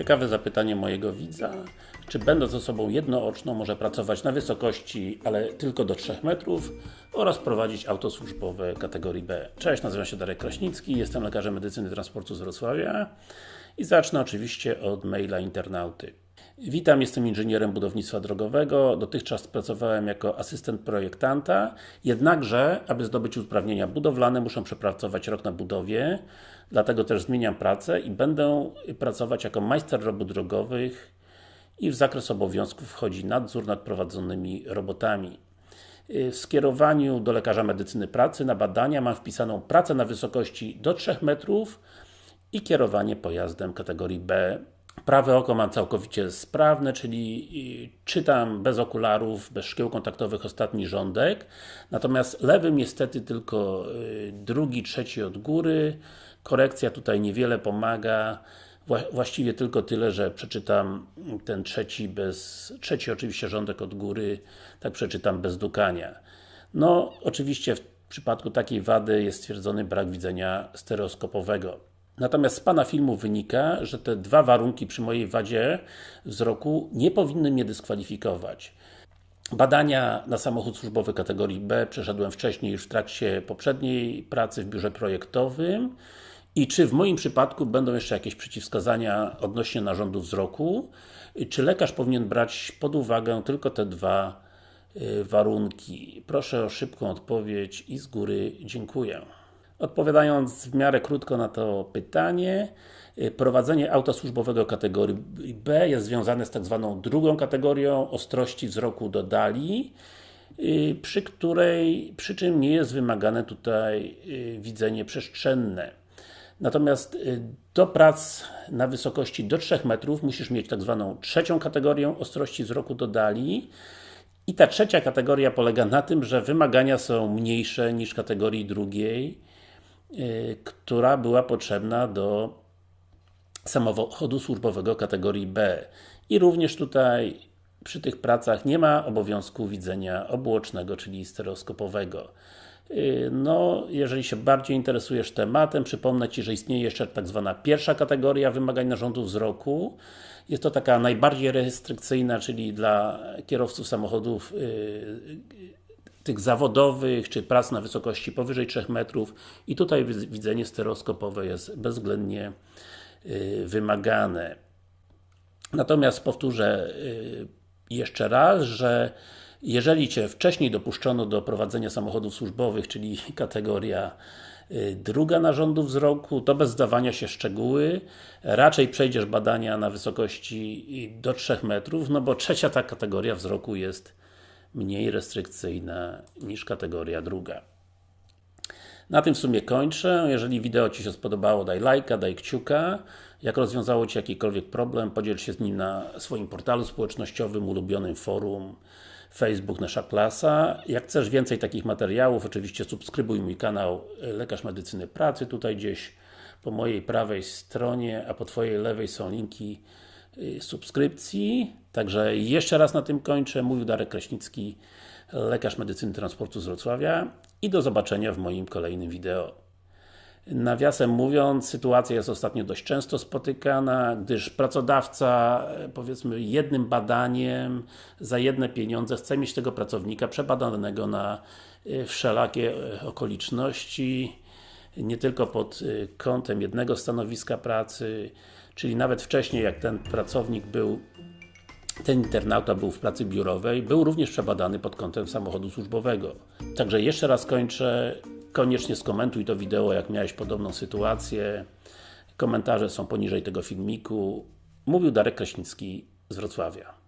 Ciekawe zapytanie mojego widza. Czy będąc osobą jednooczną może pracować na wysokości, ale tylko do 3 metrów oraz prowadzić auto służbowe kategorii B. Cześć, nazywam się Darek Kraśnicki, jestem lekarzem medycyny transportu z Wrocławia i zacznę oczywiście od maila internauty. Witam, jestem inżynierem budownictwa drogowego. Dotychczas pracowałem jako asystent projektanta, jednakże, aby zdobyć uprawnienia budowlane, muszę przepracować rok na budowie, dlatego też zmieniam pracę i będę pracować jako majster robót drogowych i w zakres obowiązków wchodzi nadzór nad prowadzonymi robotami. W skierowaniu do lekarza medycyny pracy na badania mam wpisaną pracę na wysokości do 3 metrów i kierowanie pojazdem kategorii B Prawe oko mam całkowicie sprawne, czyli czytam bez okularów, bez szkieł kontaktowych ostatni rządek. Natomiast lewym niestety tylko y, drugi, trzeci od góry. Korekcja tutaj niewiele pomaga. Właściwie tylko tyle, że przeczytam ten trzeci bez, trzeci oczywiście rządek od góry, tak przeczytam bez dukania. No, oczywiście w przypadku takiej wady jest stwierdzony brak widzenia stereoskopowego. Natomiast z Pana filmu wynika, że te dwa warunki przy mojej wadzie wzroku nie powinny mnie dyskwalifikować. Badania na samochód służbowy kategorii B przeszedłem wcześniej już w trakcie poprzedniej pracy w biurze projektowym i czy w moim przypadku będą jeszcze jakieś przeciwwskazania odnośnie narządu wzroku? Czy lekarz powinien brać pod uwagę tylko te dwa y, warunki? Proszę o szybką odpowiedź i z góry dziękuję. Odpowiadając w miarę krótko na to pytanie, y, prowadzenie auta służbowego kategorii B jest związane z tak zwaną drugą kategorią ostrości wzroku do dali, y, przy której, przy czym nie jest wymagane tutaj y, widzenie przestrzenne. Natomiast do prac na wysokości do 3 metrów musisz mieć tak zwaną trzecią kategorię ostrości wzroku do dali i ta trzecia kategoria polega na tym, że wymagania są mniejsze niż kategorii drugiej która była potrzebna do samochodu służbowego kategorii B. I również tutaj przy tych pracach nie ma obowiązku widzenia obuocznego, czyli stereoskopowego. Y, no, jeżeli się bardziej interesujesz tematem, przypomnę Ci, że istnieje jeszcze tak zwana pierwsza kategoria wymagań narządu wzroku. Jest to taka najbardziej restrykcyjna, czyli dla kierowców samochodów y, tych zawodowych, czy prac na wysokości powyżej 3 metrów i tutaj widzenie stereoskopowe jest bezwzględnie y, wymagane. Natomiast powtórzę y, jeszcze raz, że jeżeli Cię wcześniej dopuszczono do prowadzenia samochodów służbowych, czyli kategoria y, druga narządu wzroku, to bez zdawania się szczegóły, raczej przejdziesz badania na wysokości do 3 metrów, no bo trzecia ta kategoria wzroku jest mniej restrykcyjna niż kategoria druga. Na tym w sumie kończę. Jeżeli wideo Ci się spodobało, daj lajka, daj kciuka. Jak rozwiązało Ci jakikolwiek problem, podziel się z nim na swoim portalu społecznościowym, ulubionym forum, Facebook Nasza Klasa. Jak chcesz więcej takich materiałów, oczywiście subskrybuj mój kanał Lekarz Medycyny Pracy, tutaj gdzieś po mojej prawej stronie, a po Twojej lewej są linki subskrypcji. Także jeszcze raz na tym kończę. Mówił Darek Kraśnicki, lekarz medycyny transportu z Wrocławia i do zobaczenia w moim kolejnym wideo. Nawiasem mówiąc, sytuacja jest ostatnio dość często spotykana, gdyż pracodawca, powiedzmy, jednym badaniem za jedne pieniądze chce mieć tego pracownika przebadanego na y, wszelakie y, okoliczności, nie tylko pod kątem jednego stanowiska pracy, Czyli nawet wcześniej, jak ten pracownik był ten internauta był w pracy biurowej, był również przebadany pod kątem samochodu służbowego. Także jeszcze raz kończę, koniecznie skomentuj to wideo, jak miałeś podobną sytuację. Komentarze są poniżej tego filmiku. Mówił Darek Kraśnicki z Wrocławia.